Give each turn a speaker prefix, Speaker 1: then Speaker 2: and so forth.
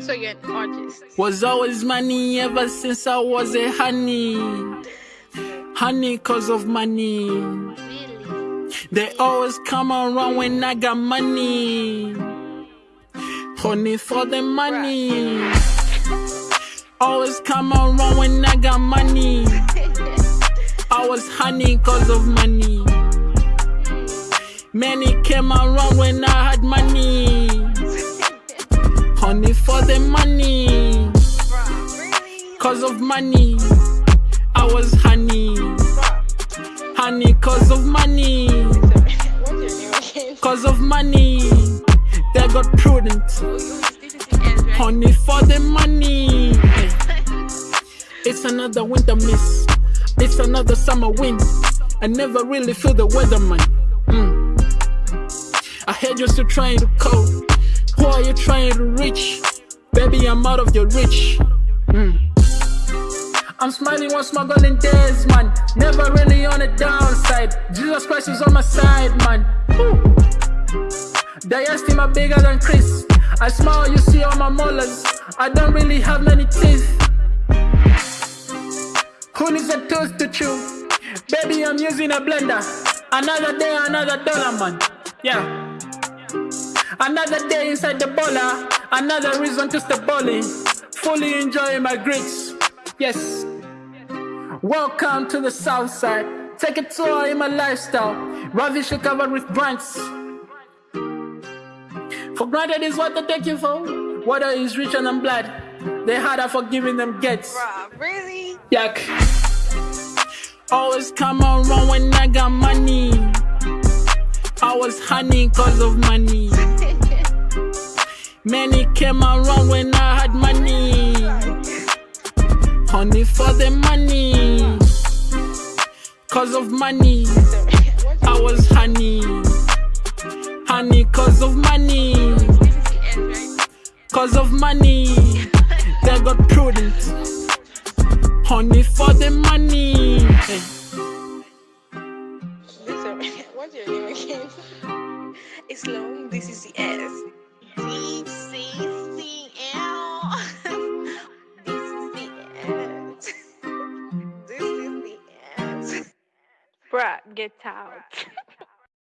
Speaker 1: So you're an artist.
Speaker 2: Was always money ever since I was a honey. Honey cause of money.
Speaker 1: Really?
Speaker 2: They always come around when I got money. Honey for the money. Always come around when I got money. I was honey cause of money. Many came around when I had money. Honey for the money. Cause of money. I was honey. Honey cause of money. Cause of money. They got prudent. Honey for the money. It's another winter miss. It's another summer wind. I never really feel the weather, man. Mm. I heard you're still trying to cope. Who are you trying to reach? Baby, I'm out of your reach. Mm. I'm smiling while smuggling days, man. Never really on the downside. Jesus Christ is on my side, man. Diastema bigger than Chris. I smile, you see all my molars. I don't really have many teeth. Who needs a tooth to chew? Baby, I'm using a blender. Another day, another dollar, man. Yeah. Another day inside the baller. Another reason to stay bowling. Fully enjoying my grits. Yes. Welcome to the south side. Take a tour in my lifestyle. Ravish covered with grants. For granted is what they take you for. Water is rich and glad. They harder for giving them gets.
Speaker 1: Bruh, really?
Speaker 2: Yuck. Always come around when I got money. I was honey cause of money. Many came around when I had money. Honey for the money. Cause of money. I was honey. Honey cause of money. Cause of money. They got prudent. Honey for the money. Hey.
Speaker 1: What's your name again? It's long. This is the S. Bruh, get out.